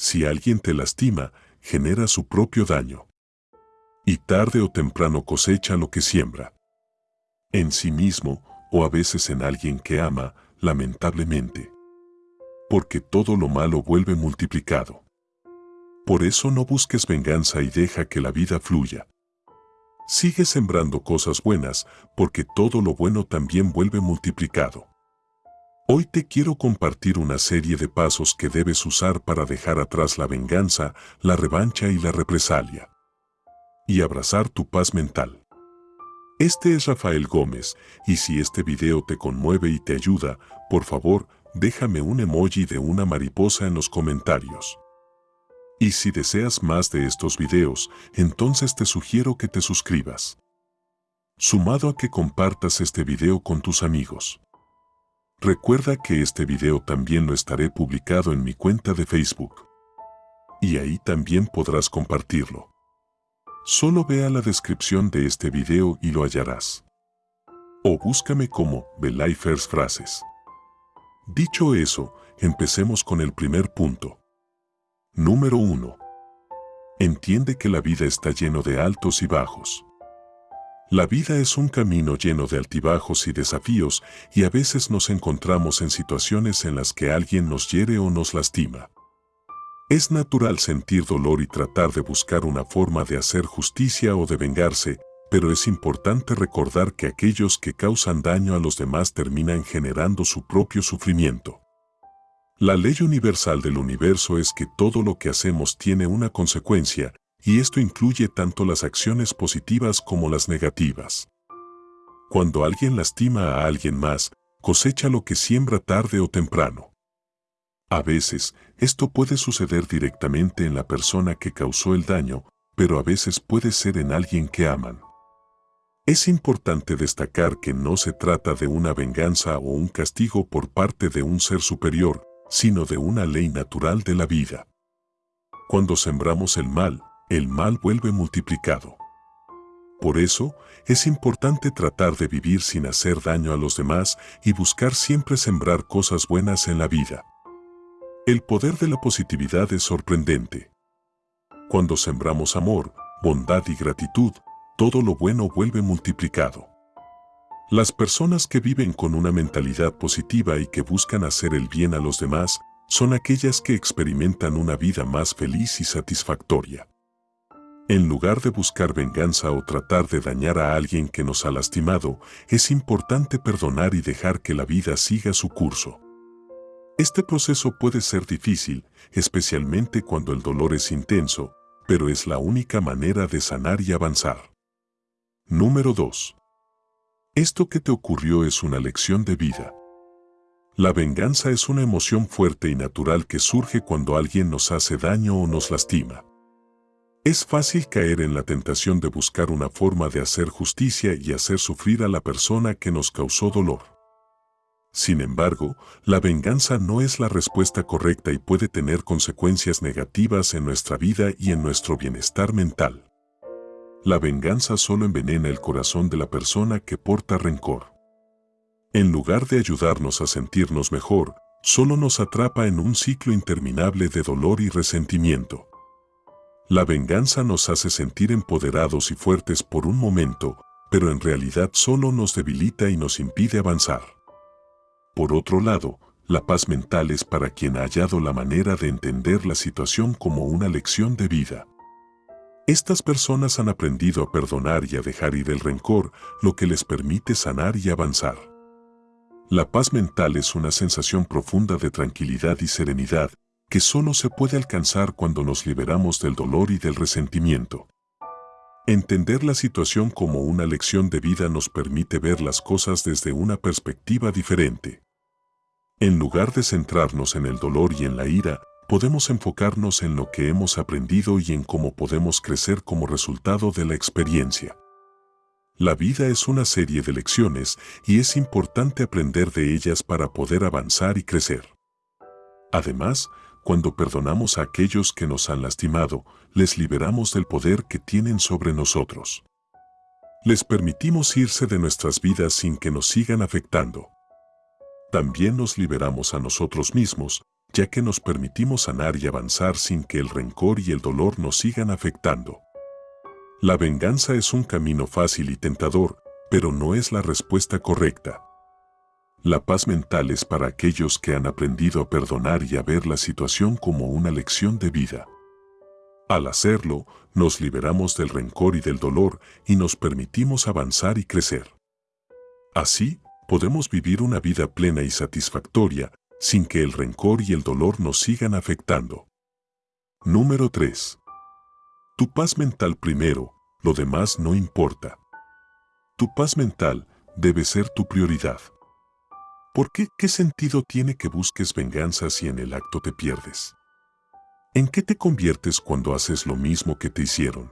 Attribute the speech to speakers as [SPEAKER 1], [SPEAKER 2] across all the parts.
[SPEAKER 1] Si alguien te lastima, genera su propio daño. Y tarde o temprano cosecha lo que siembra. En sí mismo, o a veces en alguien que ama, lamentablemente. Porque todo lo malo vuelve multiplicado. Por eso no busques venganza y deja que la vida fluya. Sigue sembrando cosas buenas, porque todo lo bueno también vuelve multiplicado. Hoy te quiero compartir una serie de pasos que debes usar para dejar atrás la venganza, la revancha y la represalia. Y abrazar tu paz mental. Este es Rafael Gómez, y si este video te conmueve y te ayuda, por favor, déjame un emoji de una mariposa en los comentarios. Y si deseas más de estos videos, entonces te sugiero que te suscribas. Sumado a que compartas este video con tus amigos. Recuerda que este video también lo estaré publicado en mi cuenta de Facebook. Y ahí también podrás compartirlo. Solo vea la descripción de este video y lo hallarás. O búscame como Belifers Frases. Dicho eso, empecemos con el primer punto. Número 1. Entiende que la vida está lleno de altos y bajos. La vida es un camino lleno de altibajos y desafíos y a veces nos encontramos en situaciones en las que alguien nos hiere o nos lastima. Es natural sentir dolor y tratar de buscar una forma de hacer justicia o de vengarse, pero es importante recordar que aquellos que causan daño a los demás terminan generando su propio sufrimiento. La ley universal del universo es que todo lo que hacemos tiene una consecuencia, y esto incluye tanto las acciones positivas como las negativas. Cuando alguien lastima a alguien más, cosecha lo que siembra tarde o temprano. A veces, esto puede suceder directamente en la persona que causó el daño, pero a veces puede ser en alguien que aman. Es importante destacar que no se trata de una venganza o un castigo por parte de un ser superior, sino de una ley natural de la vida. Cuando sembramos el mal, el mal vuelve multiplicado. Por eso, es importante tratar de vivir sin hacer daño a los demás y buscar siempre sembrar cosas buenas en la vida. El poder de la positividad es sorprendente. Cuando sembramos amor, bondad y gratitud, todo lo bueno vuelve multiplicado. Las personas que viven con una mentalidad positiva y que buscan hacer el bien a los demás son aquellas que experimentan una vida más feliz y satisfactoria. En lugar de buscar venganza o tratar de dañar a alguien que nos ha lastimado, es importante perdonar y dejar que la vida siga su curso. Este proceso puede ser difícil, especialmente cuando el dolor es intenso, pero es la única manera de sanar y avanzar. Número 2. Esto que te ocurrió es una lección de vida. La venganza es una emoción fuerte y natural que surge cuando alguien nos hace daño o nos lastima. Es fácil caer en la tentación de buscar una forma de hacer justicia y hacer sufrir a la persona que nos causó dolor. Sin embargo, la venganza no es la respuesta correcta y puede tener consecuencias negativas en nuestra vida y en nuestro bienestar mental. La venganza solo envenena el corazón de la persona que porta rencor. En lugar de ayudarnos a sentirnos mejor, solo nos atrapa en un ciclo interminable de dolor y resentimiento. La venganza nos hace sentir empoderados y fuertes por un momento, pero en realidad solo nos debilita y nos impide avanzar. Por otro lado, la paz mental es para quien ha hallado la manera de entender la situación como una lección de vida. Estas personas han aprendido a perdonar y a dejar ir el rencor, lo que les permite sanar y avanzar. La paz mental es una sensación profunda de tranquilidad y serenidad que solo se puede alcanzar cuando nos liberamos del dolor y del resentimiento. Entender la situación como una lección de vida nos permite ver las cosas desde una perspectiva diferente. En lugar de centrarnos en el dolor y en la ira, podemos enfocarnos en lo que hemos aprendido y en cómo podemos crecer como resultado de la experiencia. La vida es una serie de lecciones y es importante aprender de ellas para poder avanzar y crecer. Además, cuando perdonamos a aquellos que nos han lastimado, les liberamos del poder que tienen sobre nosotros. Les permitimos irse de nuestras vidas sin que nos sigan afectando. También nos liberamos a nosotros mismos, ya que nos permitimos sanar y avanzar sin que el rencor y el dolor nos sigan afectando. La venganza es un camino fácil y tentador, pero no es la respuesta correcta. La paz mental es para aquellos que han aprendido a perdonar y a ver la situación como una lección de vida. Al hacerlo, nos liberamos del rencor y del dolor y nos permitimos avanzar y crecer. Así, podemos vivir una vida plena y satisfactoria sin que el rencor y el dolor nos sigan afectando. Número 3. Tu paz mental primero, lo demás no importa. Tu paz mental debe ser tu prioridad. ¿Por qué? ¿Qué sentido tiene que busques venganza si en el acto te pierdes? ¿En qué te conviertes cuando haces lo mismo que te hicieron?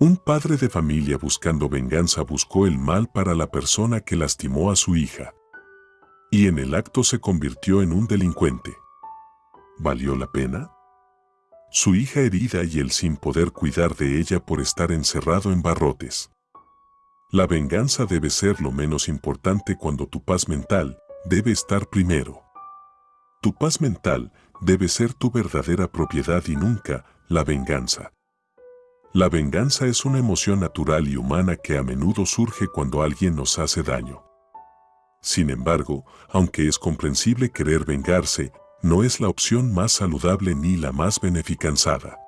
[SPEAKER 1] Un padre de familia buscando venganza buscó el mal para la persona que lastimó a su hija. Y en el acto se convirtió en un delincuente. ¿Valió la pena? Su hija herida y él sin poder cuidar de ella por estar encerrado en barrotes. La venganza debe ser lo menos importante cuando tu paz mental debe estar primero. Tu paz mental debe ser tu verdadera propiedad y nunca la venganza. La venganza es una emoción natural y humana que a menudo surge cuando alguien nos hace daño. Sin embargo, aunque es comprensible querer vengarse, no es la opción más saludable ni la más beneficanzada.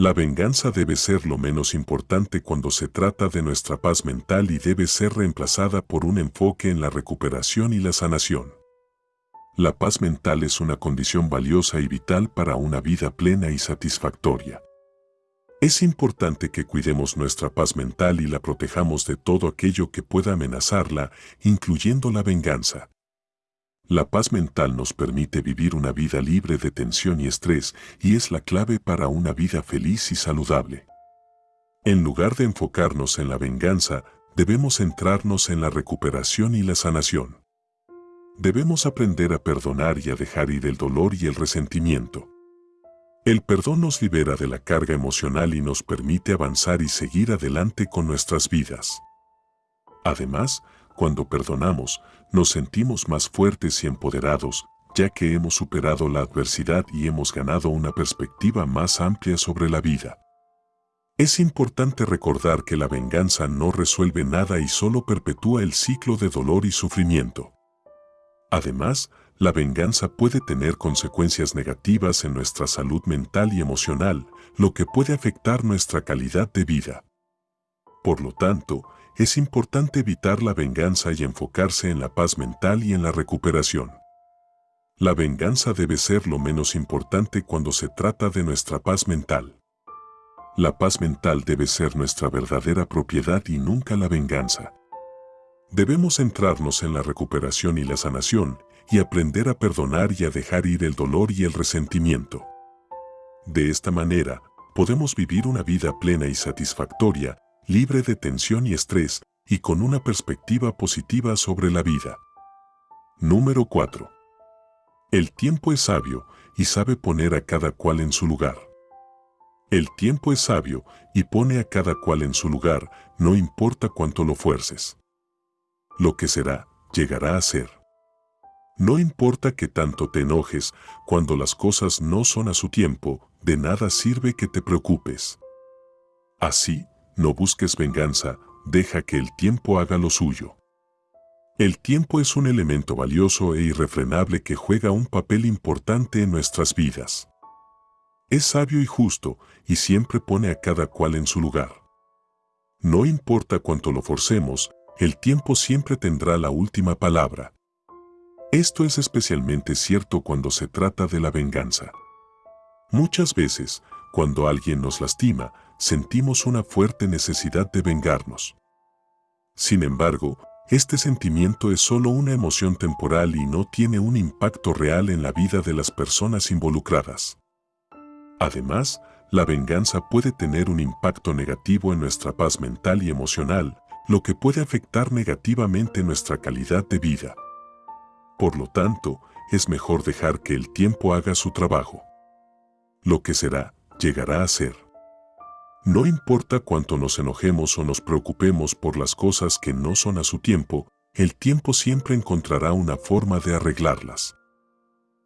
[SPEAKER 1] La venganza debe ser lo menos importante cuando se trata de nuestra paz mental y debe ser reemplazada por un enfoque en la recuperación y la sanación. La paz mental es una condición valiosa y vital para una vida plena y satisfactoria. Es importante que cuidemos nuestra paz mental y la protejamos de todo aquello que pueda amenazarla, incluyendo la venganza. La paz mental nos permite vivir una vida libre de tensión y estrés y es la clave para una vida feliz y saludable. En lugar de enfocarnos en la venganza, debemos centrarnos en la recuperación y la sanación. Debemos aprender a perdonar y a dejar ir el dolor y el resentimiento. El perdón nos libera de la carga emocional y nos permite avanzar y seguir adelante con nuestras vidas. Además, cuando perdonamos, nos sentimos más fuertes y empoderados, ya que hemos superado la adversidad y hemos ganado una perspectiva más amplia sobre la vida. Es importante recordar que la venganza no resuelve nada y solo perpetúa el ciclo de dolor y sufrimiento. Además, la venganza puede tener consecuencias negativas en nuestra salud mental y emocional, lo que puede afectar nuestra calidad de vida. Por lo tanto, es importante evitar la venganza y enfocarse en la paz mental y en la recuperación. La venganza debe ser lo menos importante cuando se trata de nuestra paz mental. La paz mental debe ser nuestra verdadera propiedad y nunca la venganza. Debemos centrarnos en la recuperación y la sanación y aprender a perdonar y a dejar ir el dolor y el resentimiento. De esta manera, podemos vivir una vida plena y satisfactoria, libre de tensión y estrés, y con una perspectiva positiva sobre la vida. Número 4. El tiempo es sabio y sabe poner a cada cual en su lugar. El tiempo es sabio y pone a cada cual en su lugar, no importa cuánto lo fuerces lo que será, llegará a ser. No importa que tanto te enojes, cuando las cosas no son a su tiempo, de nada sirve que te preocupes. Así, no busques venganza, deja que el tiempo haga lo suyo. El tiempo es un elemento valioso e irrefrenable que juega un papel importante en nuestras vidas. Es sabio y justo y siempre pone a cada cual en su lugar. No importa cuánto lo forcemos, el tiempo siempre tendrá la última palabra. Esto es especialmente cierto cuando se trata de la venganza. Muchas veces, cuando alguien nos lastima, sentimos una fuerte necesidad de vengarnos. Sin embargo, este sentimiento es solo una emoción temporal y no tiene un impacto real en la vida de las personas involucradas. Además, la venganza puede tener un impacto negativo en nuestra paz mental y emocional, lo que puede afectar negativamente nuestra calidad de vida. Por lo tanto, es mejor dejar que el tiempo haga su trabajo. Lo que será, llegará a ser. No importa cuánto nos enojemos o nos preocupemos por las cosas que no son a su tiempo, el tiempo siempre encontrará una forma de arreglarlas.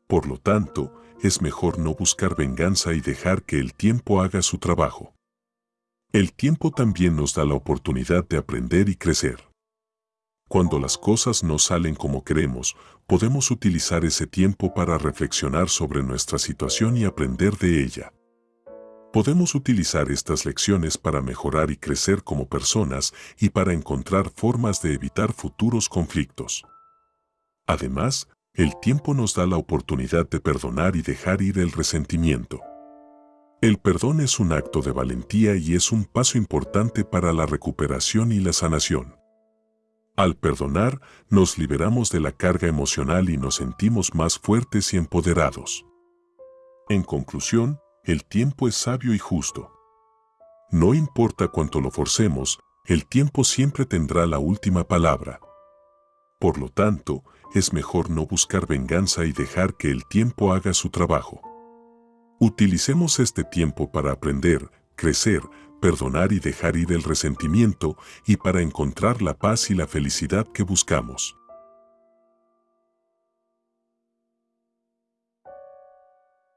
[SPEAKER 1] Por lo tanto, es mejor no buscar venganza y dejar que el tiempo haga su trabajo. El tiempo también nos da la oportunidad de aprender y crecer. Cuando las cosas no salen como queremos, podemos utilizar ese tiempo para reflexionar sobre nuestra situación y aprender de ella. Podemos utilizar estas lecciones para mejorar y crecer como personas y para encontrar formas de evitar futuros conflictos. Además, el tiempo nos da la oportunidad de perdonar y dejar ir el resentimiento. El perdón es un acto de valentía y es un paso importante para la recuperación y la sanación. Al perdonar, nos liberamos de la carga emocional y nos sentimos más fuertes y empoderados. En conclusión, el tiempo es sabio y justo. No importa cuánto lo forcemos, el tiempo siempre tendrá la última palabra. Por lo tanto, es mejor no buscar venganza y dejar que el tiempo haga su trabajo. Utilicemos este tiempo para aprender, crecer, perdonar y dejar ir el resentimiento y para encontrar la paz y la felicidad que buscamos.